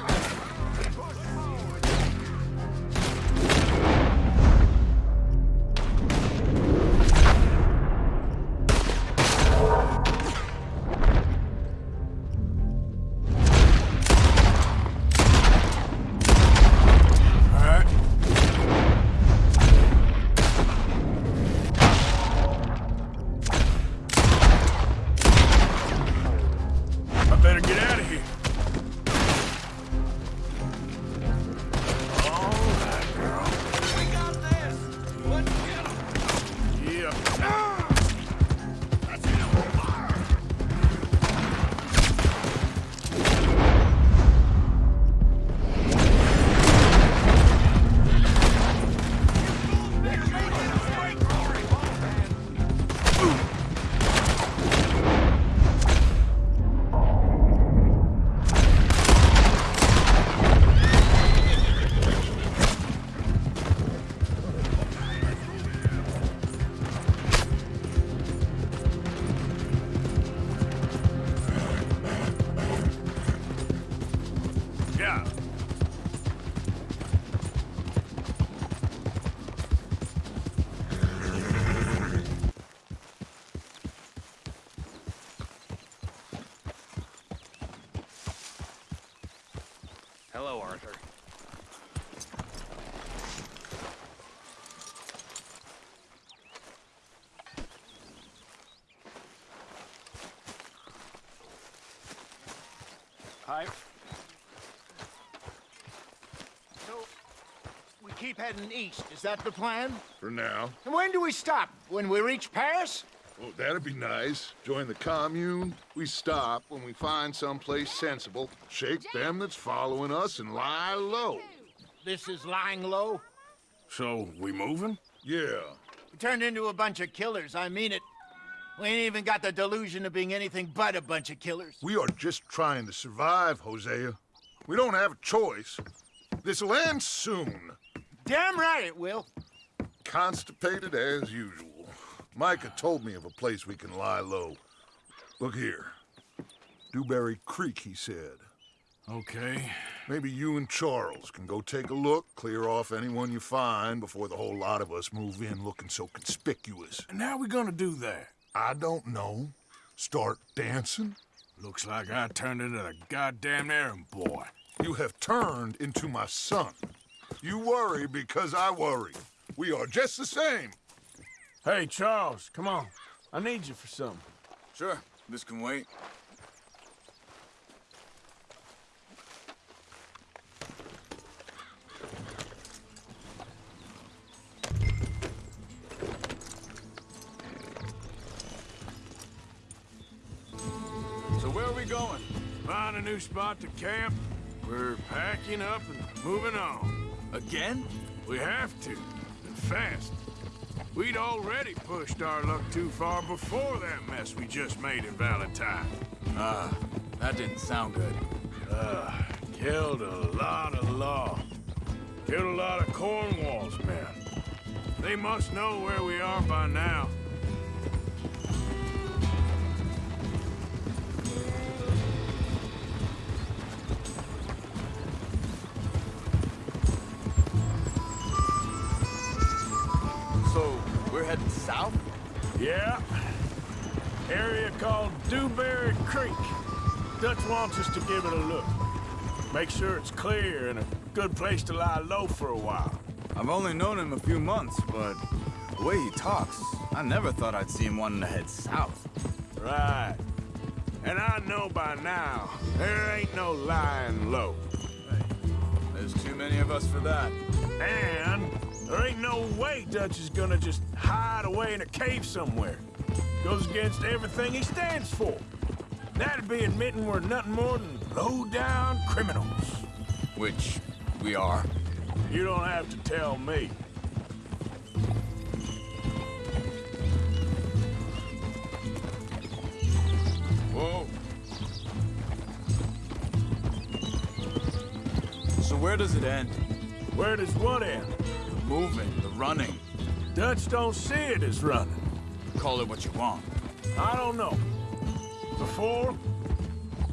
Keep heading east. Is that the plan? For now. And when do we stop? When we reach Paris? Oh, that'd be nice. Join the commune. We stop when we find someplace sensible, shake them that's following us, and lie low. This is lying low? So, we moving? Yeah. We turned into a bunch of killers, I mean it. We ain't even got the delusion of being anything but a bunch of killers. We are just trying to survive, Hosea. We don't have a choice. This'll end soon. Damn right it will. Constipated as usual. Micah told me of a place we can lie low. Look here. Dewberry Creek, he said. Okay. Maybe you and Charles can go take a look, clear off anyone you find before the whole lot of us move in looking so conspicuous. And how we gonna do that? I don't know. Start dancing? Looks like I turned into the goddamn errand boy. You have turned into my son. You worry because I worry. We are just the same. Hey, Charles, come on. I need you for something. Sure, this can wait. So where are we going? Find a new spot to camp. We're packing up and moving on. Again? We have to, and fast. We'd already pushed our luck too far before that mess we just made in Valentine. Ah, that didn't sound good. Uh, killed a lot of law. Killed a lot of Cornwall's men. They must know where we are by now. Yeah. Area called Dewberry Creek. Dutch wants us to give it a look. Make sure it's clear and a good place to lie low for a while. I've only known him a few months, but the way he talks, I never thought I'd see him wanting to head south. Right. And I know by now, there ain't no lying low. There's too many of us for that. And there ain't no way Dutch is gonna just hide away in a cave somewhere. Goes against everything he stands for. That'd be admitting we're nothing more than low-down criminals. Which we are. You don't have to tell me. Whoa. So where does it end? Where does what end? The moving, the running. Dutch don't see it as running. Call it what you want. I don't know. Before,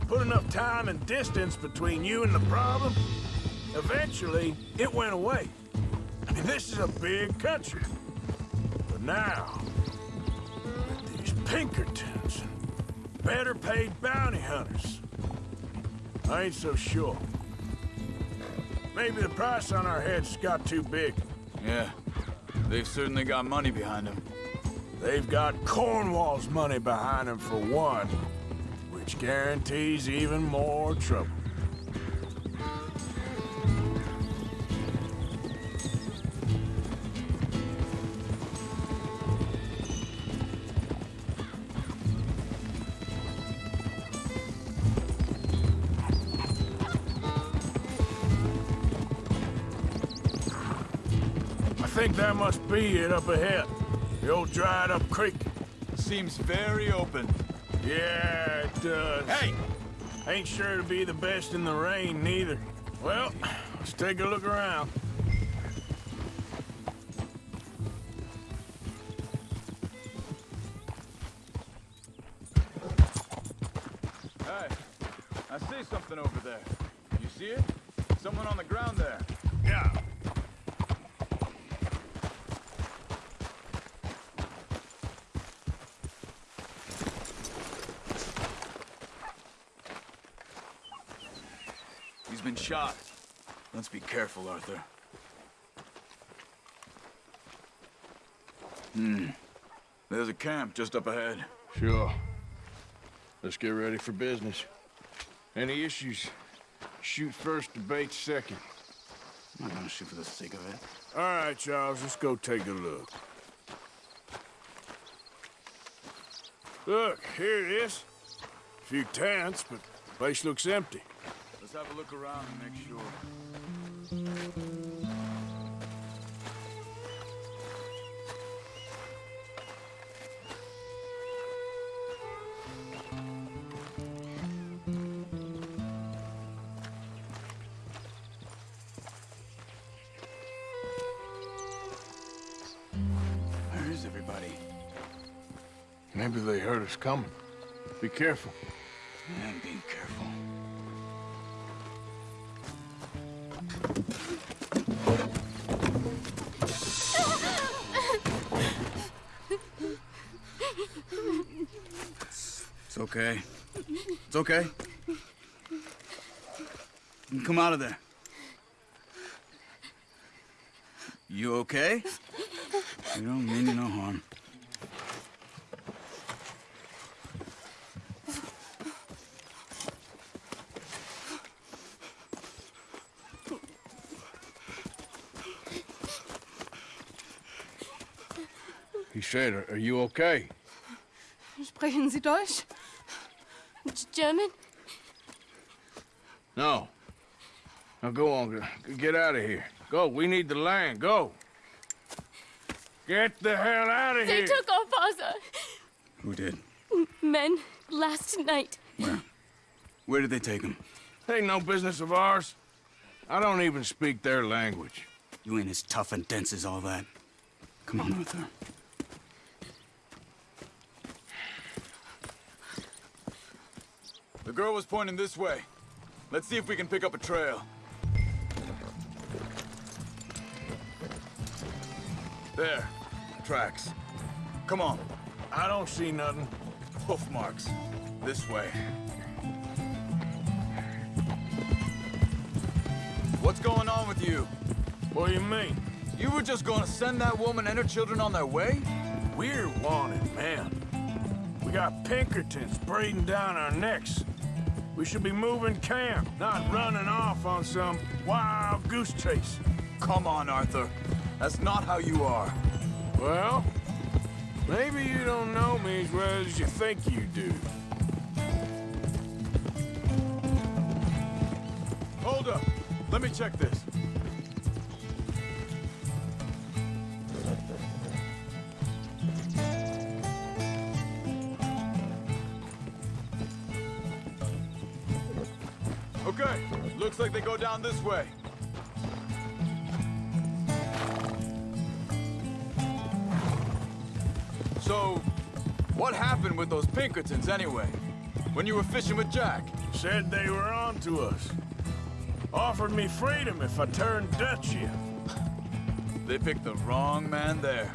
put enough time and distance between you and the problem, eventually it went away. I mean, this is a big country. But now, these Pinkertons and better paid bounty hunters, I ain't so sure. Maybe the price on our heads got too big. Yeah, they've certainly got money behind them. They've got Cornwall's money behind them for one, which guarantees even more trouble. Must be it up ahead. The old dried up creek. Seems very open. Yeah, it does. Hey! Ain't sure to be the best in the rain, neither. Well, let's take a look around. Be careful, Arthur. Hmm. There's a camp just up ahead. Sure. Let's get ready for business. Any issues? Shoot first, debate second. I'm not gonna shoot for the sake of it. All right, Charles, let's go take a look. Look, here it is. A few tents, but the place looks empty. Let's have a look around and make sure. Us coming. Be careful. I'm being careful. It's okay. It's okay. You can come out of there. You okay? You don't mean no harm. Said, are, are you okay? Sprechen Sie Deutsch? German? No. Now go on, get out of here. Go, we need the land, go. Get the hell out of They here. They took our father. Who did? Men last night. Where? Where did they take him? Ain't no business of ours. I don't even speak their language. You ain't as tough and dense as all that. Come on, Arthur. The girl was pointing this way. Let's see if we can pick up a trail. There. Tracks. Come on. I don't see nothing. Hoof marks. This way. What's going on with you? What do you mean? You were just gonna send that woman and her children on their way? We're wanted, man. We got Pinkertons breathing down our necks. We should be moving camp, not running off on some wild goose chase. Come on, Arthur. That's not how you are. Well, maybe you don't know me as well as you think you do. Hold up. Let me check this. Looks like they go down this way. So, what happened with those Pinkertons anyway? When you were fishing with Jack? Said they were on to us. Offered me freedom if I turned Dutch in. they picked the wrong man there.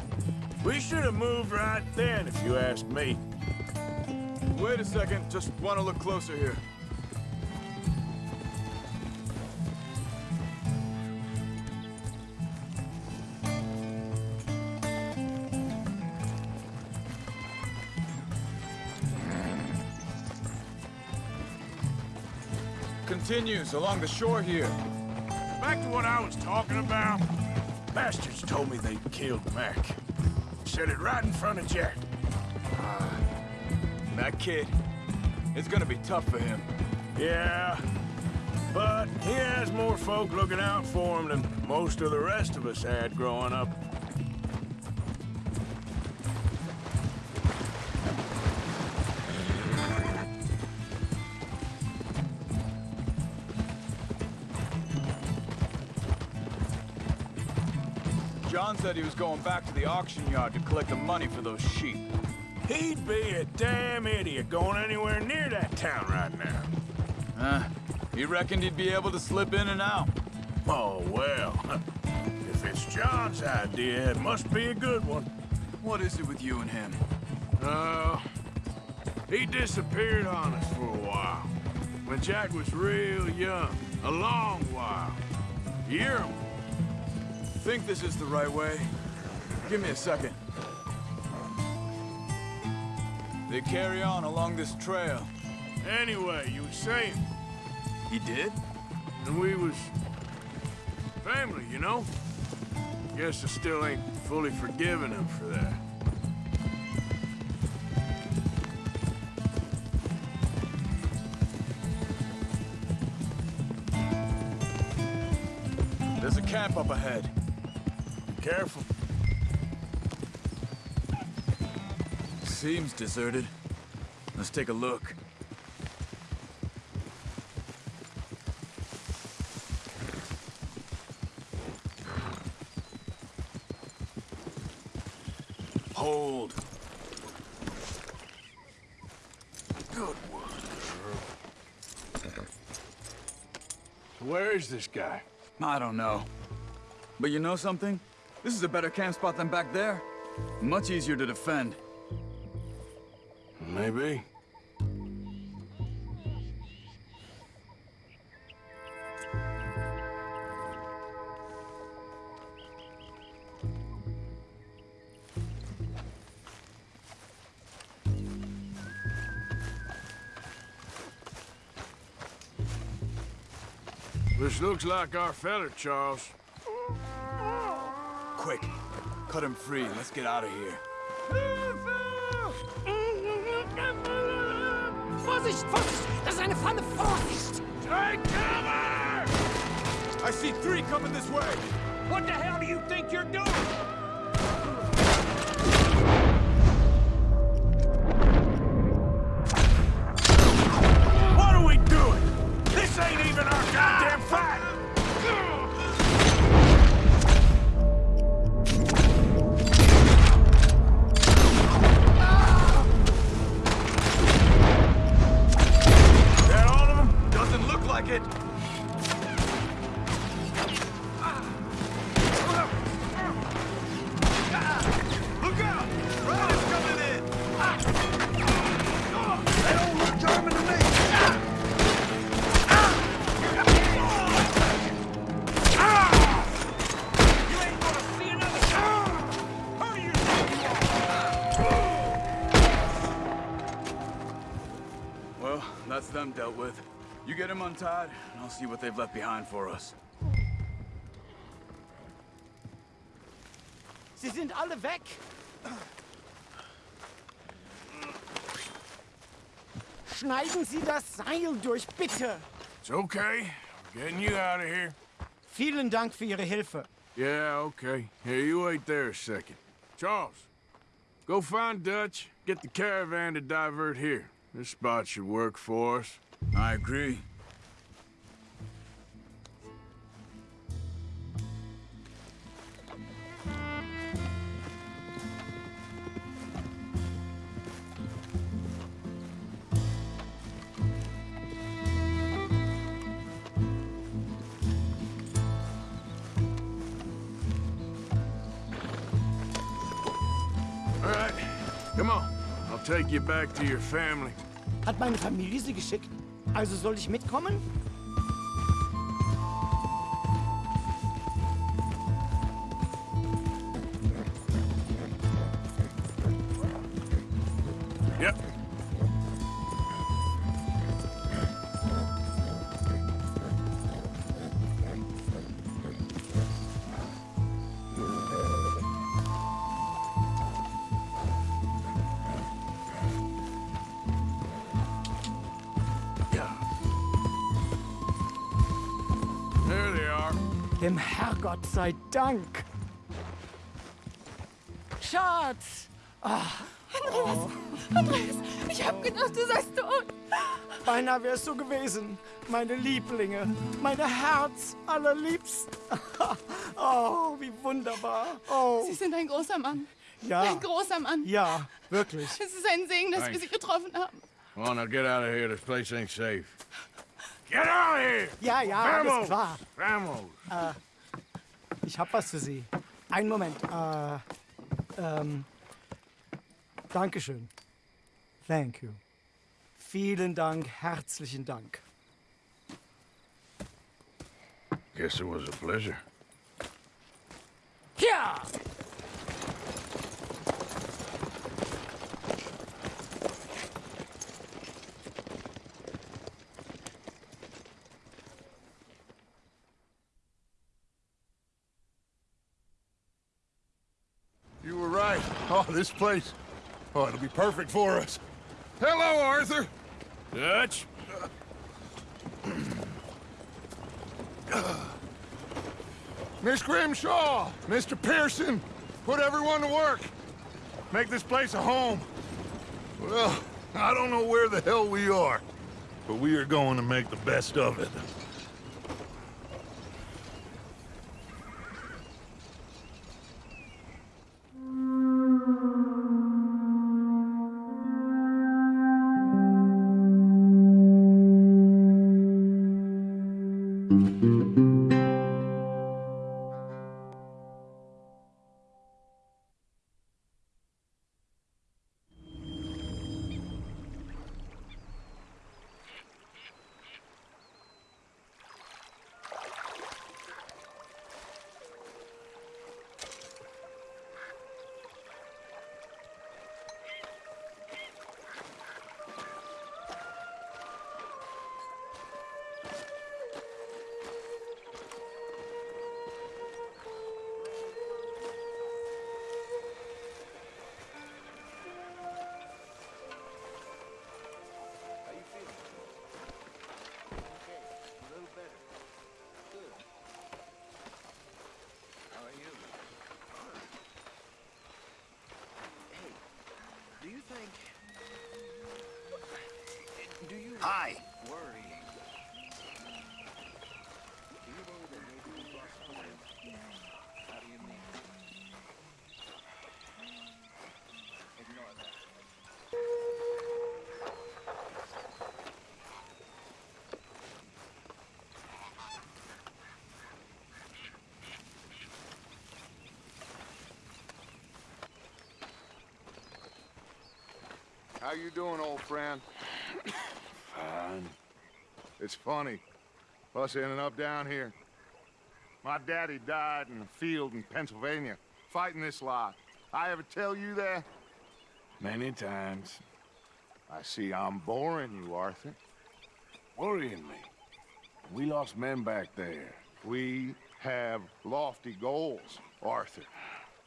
We should have moved right then, if you ask me. Wait a second. Just want to look closer here. Continues along the shore here. Back to what I was talking about. Bastards told me they killed Mac. Said it right in front of Jack. Ah, that kid, it's gonna be tough for him. Yeah, but he has more folk looking out for him than most of the rest of us had growing up. Said he was going back to the auction yard to collect the money for those sheep. He'd be a damn idiot going anywhere near that town right now. Huh? He reckoned he'd be able to slip in and out. Oh, well. If it's John's idea, it must be a good one. What is it with you and him? Oh, he disappeared on us for a while. When Jack was real young. A long while. Year Think this is the right way? Give me a second. They carry on along this trail. Anyway, you were saying. He did? And we was... family, you know? Guess I still ain't fully forgiven him for that. There's a camp up ahead. Careful. Seems deserted. Let's take a look. Hold. Good one, Where is this guy? I don't know. But you know something? This is a better camp spot than back there. Much easier to defend. Maybe. This looks like our feller, Charles. Quick, cut him free. Let's get out of here. Vorsicht, Vorsicht! Das ist eine Pfanne! Vorsicht! Take cover! I see three coming this way! What the hell do you think you're doing? See what they've left behind for us. Sie sind alle weg! Schneiden Sie das Seil durch, bitte! It's okay. I'm getting you out of here. Vielen Dank für Ihre Hilfe. Yeah, okay. Here, you wait there a second. Charles, go find Dutch, get the caravan to divert here. This spot should work for us. I agree. Come on, I'll take you back to your family. Hat meine Familie sie geschickt? Also soll ich mitkommen? Herrgott sei Dank. Schatz! Ah. Andreas! Andreas! Ich hab gedacht, du seist tot! Beinahe wär's so gewesen. Meine Lieblinge, meine Herz allerliebsten. oh, wie wunderbar. Oh. Sie sind ein großer Mann. Ja. Ein großer Mann. Ja, wirklich. Es ist ein Segen, dass wir Thanks. Sie getroffen haben. Come on, now get out of here. This place ain't safe. Get out of here! Ja, ja, alles Vamos! klar. Vamos! Äh, ich hab was für Sie. Einen Moment. Äh, ähm, Dankeschön. Thank you. Vielen Dank, herzlichen Dank. Guess it was a pleasure. Ja! This place. Oh, it'll be perfect for us. Hello, Arthur. Dutch? Miss Grimshaw, Mr. Pearson, put everyone to work. Make this place a home. Well, I don't know where the hell we are, but we are going to make the best of it. Think... Do you... Hi. Worry. Do you worry that maybe we lost time? How do you mean? Ignore that. How you doing, old friend? Fine. It's funny. Us ending up down here. My daddy died in a field in Pennsylvania, fighting this lot. I ever tell you that? Many times. I see I'm boring you, Arthur. Worrying me. We lost men back there. We have lofty goals, Arthur.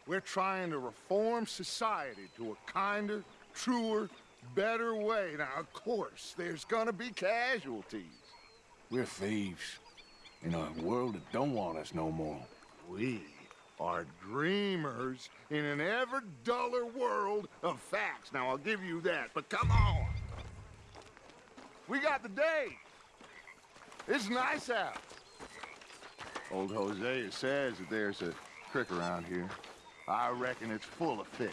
We're trying to reform society to a kinder, truer, better way. Now, of course, there's gonna be casualties. We're thieves. In a world that don't want us no more. We are dreamers in an ever duller world of facts. Now, I'll give you that, but come on. We got the day. It's nice out. Old Hosea says that there's a creek around here. I reckon it's full of fish.